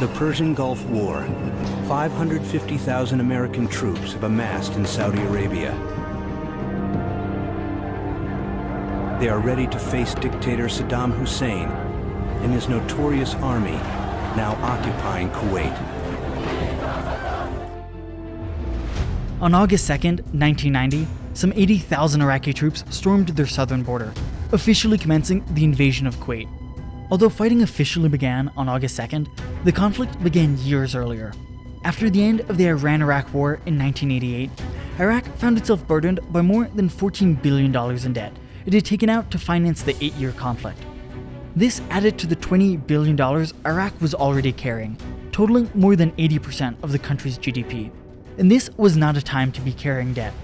The Persian Gulf War. 550,000 American troops have amassed in Saudi Arabia. They are ready to face dictator Saddam Hussein and his notorious army, now occupying Kuwait. On August 2nd, 1990, some 80,000 Iraqi troops stormed their southern border, officially commencing the invasion of Kuwait. Although fighting officially began on August 2nd, the conflict began years earlier. After the end of the Iran-Iraq War in 1988, Iraq found itself burdened by more than $14 billion in debt it had taken out to finance the eight-year conflict. This added to the $20 billion Iraq was already carrying, totaling more than 80% of the country's GDP. And this was not a time to be carrying debt.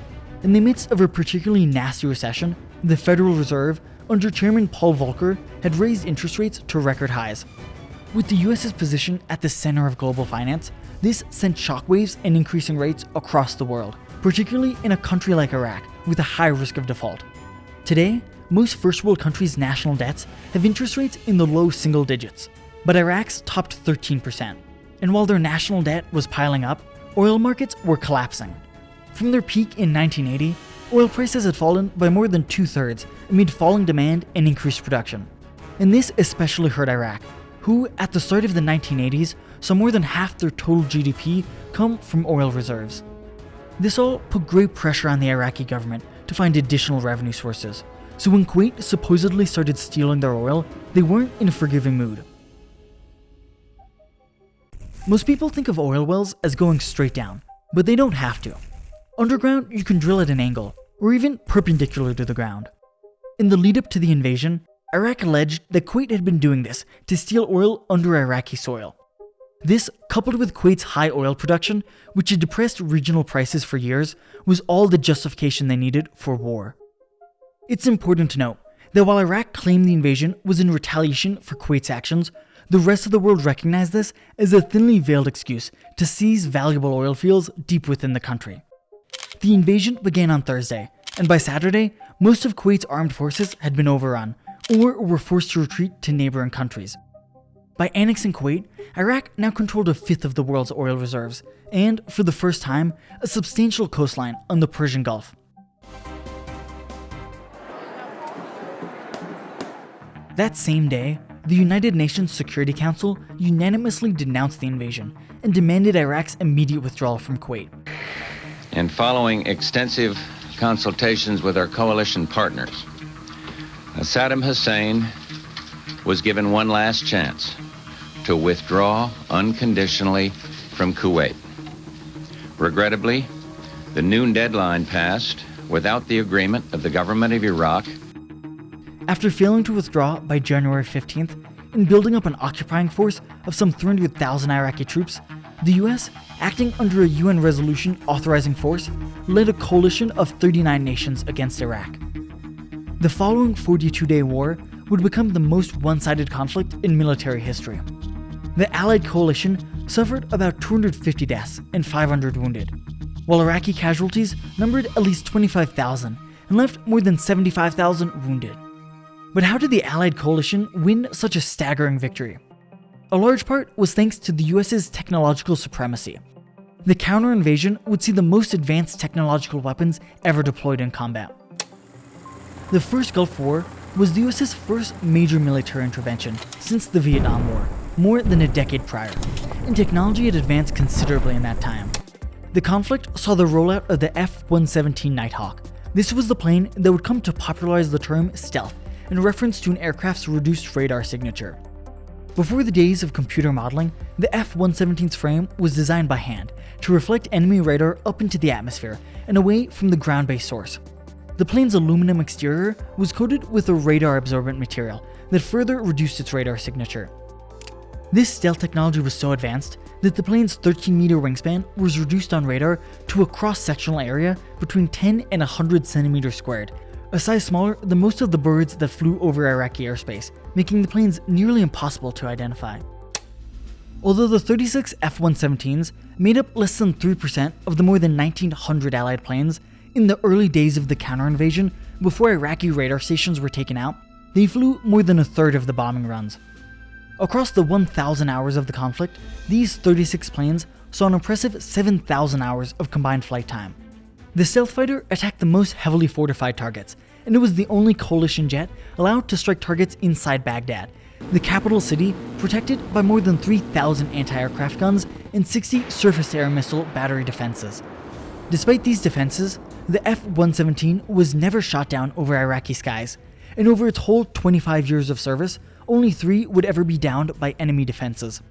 In the midst of a particularly nasty recession, the Federal Reserve, under Chairman Paul Volcker, had raised interest rates to record highs. With the US's position at the center of global finance, this sent shockwaves and increasing rates across the world, particularly in a country like Iraq with a high risk of default. Today, most first world countries' national debts have interest rates in the low single digits, but Iraq's topped 13%. And while their national debt was piling up, oil markets were collapsing. From their peak in 1980, oil prices had fallen by more than two thirds amid falling demand and increased production. And this especially hurt Iraq, who, at the start of the 1980s, saw more than half their total GDP come from oil reserves. This all put great pressure on the Iraqi government to find additional revenue sources, so when Kuwait supposedly started stealing their oil, they weren't in a forgiving mood. Most people think of oil wells as going straight down, but they don't have to. Underground, you can drill at an angle, or even perpendicular to the ground. In the lead up to the invasion, Iraq alleged that Kuwait had been doing this to steal oil under Iraqi soil. This, coupled with Kuwait's high oil production, which had depressed regional prices for years, was all the justification they needed for war. It's important to note that while Iraq claimed the invasion was in retaliation for Kuwait's actions, the rest of the world recognized this as a thinly veiled excuse to seize valuable oil fields deep within the country. The invasion began on Thursday, and by Saturday, most of Kuwait's armed forces had been overrun, or were forced to retreat to neighboring countries. By annexing Kuwait, Iraq now controlled a fifth of the world's oil reserves, and, for the first time, a substantial coastline on the Persian Gulf. That same day, the United Nations Security Council unanimously denounced the invasion and demanded Iraq's immediate withdrawal from Kuwait. And following extensive consultations with our coalition partners, Saddam Hussein was given one last chance to withdraw unconditionally from Kuwait. Regrettably, the noon deadline passed without the agreement of the government of Iraq. After failing to withdraw by January 15th and building up an occupying force of some 300,000 Iraqi troops, the US, acting under a UN resolution authorizing force, led a coalition of 39 nations against Iraq. The following 42 day war would become the most one sided conflict in military history. The Allied coalition suffered about 250 deaths and 500 wounded, while Iraqi casualties numbered at least 25,000 and left more than 75,000 wounded. But how did the Allied coalition win such a staggering victory? A large part was thanks to the US's technological supremacy. The counter invasion would see the most advanced technological weapons ever deployed in combat. The first Gulf War was the US's first major military intervention since the Vietnam War, more than a decade prior, and technology had advanced considerably in that time. The conflict saw the rollout of the F-117 Nighthawk. This was the plane that would come to popularize the term stealth in reference to an aircraft's reduced radar signature. Before the days of computer modeling, the F-117's frame was designed by hand to reflect enemy radar up into the atmosphere and away from the ground-based source. The plane's aluminum exterior was coated with a radar-absorbent material that further reduced its radar signature. This stealth technology was so advanced that the plane's 13-meter wingspan was reduced on radar to a cross-sectional area between 10 and 100 centimeters squared, a size smaller than most of the birds that flew over Iraqi airspace, making the planes nearly impossible to identify. Although the 36 F-117s made up less than 3% of the more than 1900 Allied planes in the early days of the counter-invasion, before Iraqi radar stations were taken out, they flew more than a third of the bombing runs. Across the 1,000 hours of the conflict, these 36 planes saw an impressive 7,000 hours of combined flight time. The stealth fighter attacked the most heavily fortified targets, and it was the only coalition jet allowed to strike targets inside Baghdad, the capital city protected by more than 3,000 anti-aircraft guns and 60 surface-to-air missile battery defenses. Despite these defenses, the F-117 was never shot down over Iraqi skies, and over its whole 25 years of service, only three would ever be downed by enemy defenses.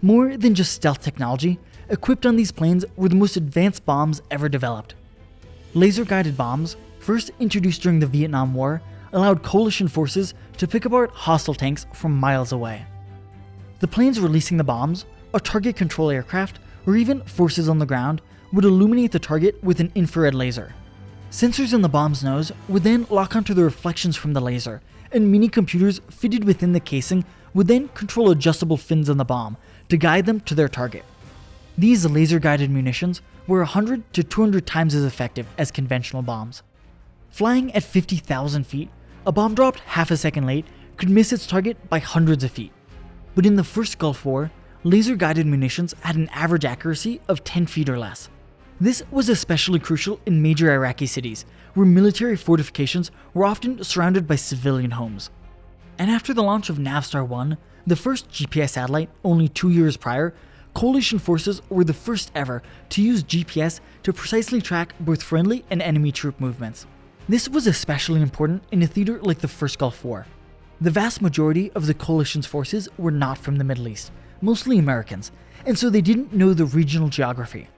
More than just stealth technology, equipped on these planes were the most advanced bombs ever developed. Laser-guided bombs, first introduced during the Vietnam War, allowed coalition forces to pick apart hostile tanks from miles away. The planes releasing the bombs, a target control aircraft, or even forces on the ground would illuminate the target with an infrared laser. Sensors in the bomb's nose would then lock onto the reflections from the laser, and mini computers fitted within the casing would then control adjustable fins on the bomb to guide them to their target. These laser guided munitions were 100 to 200 times as effective as conventional bombs. Flying at 50,000 feet, a bomb dropped half a second late could miss its target by hundreds of feet. But in the first Gulf War, laser guided munitions had an average accuracy of 10 feet or less. This was especially crucial in major Iraqi cities, where military fortifications were often surrounded by civilian homes. And after the launch of Navstar 1, the first GPS satellite only two years prior, coalition forces were the first ever to use GPS to precisely track both friendly and enemy troop movements. This was especially important in a theater like the First Gulf War. The vast majority of the coalition's forces were not from the Middle East, mostly Americans, and so they didn't know the regional geography.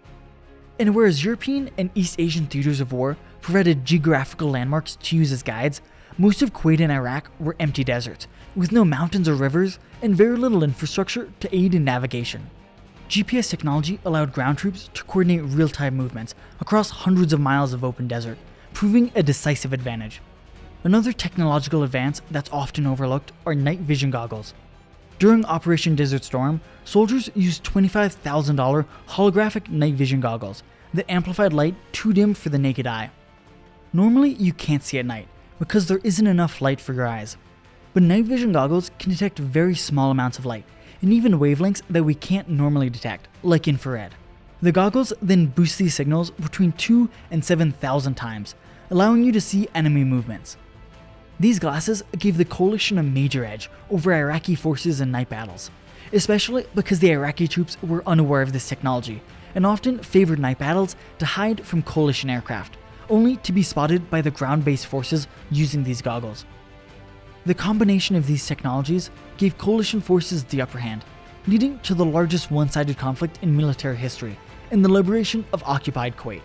And whereas European and East Asian theaters of war provided geographical landmarks to use as guides, most of Kuwait and Iraq were empty deserts, with no mountains or rivers, and very little infrastructure to aid in navigation. GPS technology allowed ground troops to coordinate real-time movements across hundreds of miles of open desert, proving a decisive advantage. Another technological advance that's often overlooked are night vision goggles. During Operation Desert Storm, soldiers used $25,000 holographic night vision goggles that amplified light too dim for the naked eye. Normally, you can't see at night because there isn't enough light for your eyes. But night vision goggles can detect very small amounts of light and even wavelengths that we can't normally detect, like infrared. The goggles then boost these signals between 2 and 7,000 times, allowing you to see enemy movements. These glasses gave the coalition a major edge over Iraqi forces in night battles, especially because the Iraqi troops were unaware of this technology and often favored night battles to hide from coalition aircraft, only to be spotted by the ground-based forces using these goggles. The combination of these technologies gave coalition forces the upper hand, leading to the largest one-sided conflict in military history in the liberation of occupied Kuwait.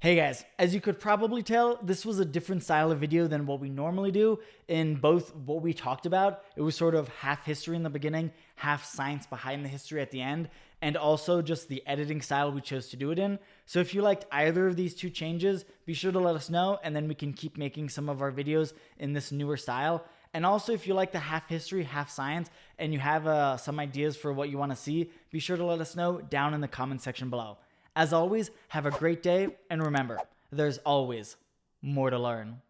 Hey guys, as you could probably tell, this was a different style of video than what we normally do. In both what we talked about, it was sort of half history in the beginning, half science behind the history at the end, and also just the editing style we chose to do it in. So if you liked either of these two changes, be sure to let us know, and then we can keep making some of our videos in this newer style. And also, if you like the half history, half science, and you have uh, some ideas for what you want to see, be sure to let us know down in the comment section below. As always, have a great day, and remember, there's always more to learn.